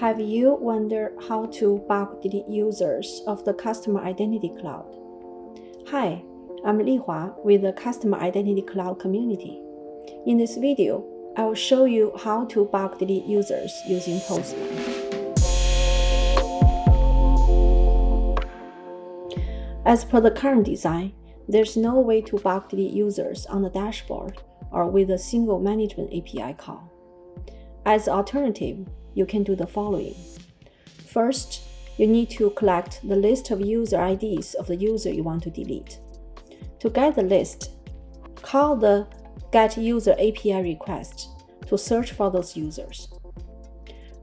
Have you wondered how to bulk delete users of the Customer Identity Cloud? Hi, I'm Li Hua with the Customer Identity Cloud community. In this video, I will show you how to bulk delete users using Postman. As per the current design, there's no way to bulk delete users on the dashboard or with a single management API call. As alternative, you can do the following. First, you need to collect the list of user IDs of the user you want to delete. To get the list, call the get user API request to search for those users.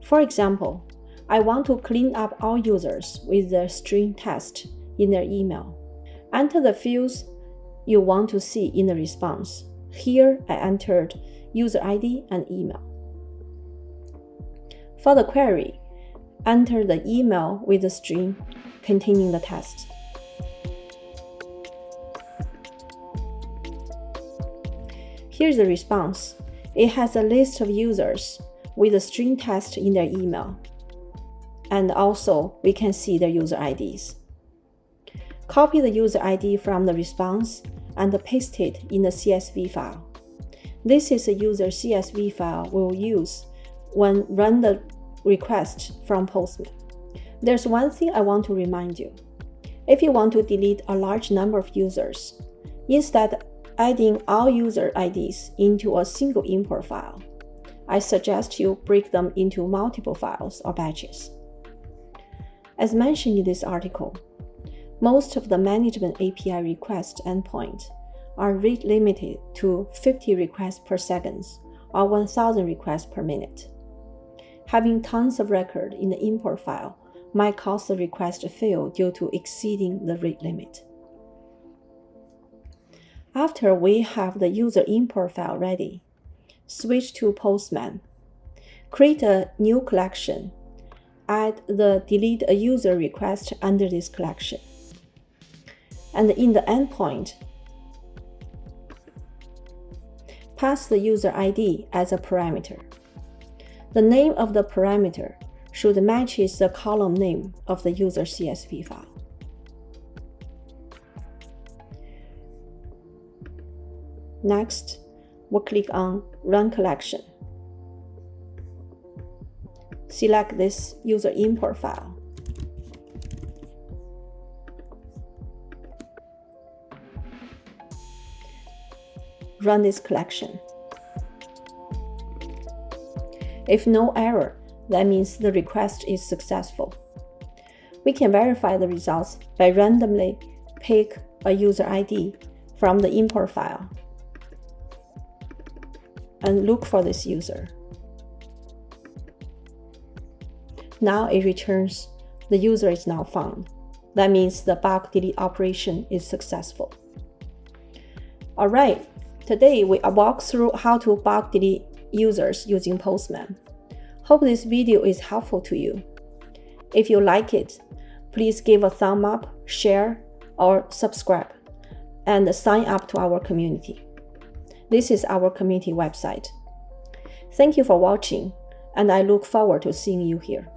For example, I want to clean up all users with the string test in their email. Enter the fields you want to see in the response. Here I entered user ID and email. For the query, enter the email with the string containing the test. Here's the response. It has a list of users with a string test in their email. And also, we can see their user IDs. Copy the user ID from the response and paste it in the CSV file. This is a user CSV file we'll use when run the request from Postman. There's one thing I want to remind you. If you want to delete a large number of users, instead adding all user IDs into a single import file, I suggest you break them into multiple files or batches. As mentioned in this article, most of the management API request endpoints are rate limited to 50 requests per second or 1000 requests per minute. Having tons of record in the import file might cause the request to fail due to exceeding the rate limit. After we have the user import file ready, switch to Postman. Create a new collection. Add the delete a user request under this collection. And in the endpoint, pass the user ID as a parameter. The name of the parameter should match the column name of the user CSV file. Next, we'll click on Run Collection. Select this user import file. Run this collection. If no error, that means the request is successful. We can verify the results by randomly pick a user ID from the import file and look for this user. Now it returns the user is now found. That means the bulk delete operation is successful. Alright, today we walk through how to bulk delete users using Postman. Hope this video is helpful to you. If you like it, please give a thumb up, share, or subscribe, and sign up to our community. This is our community website. Thank you for watching, and I look forward to seeing you here.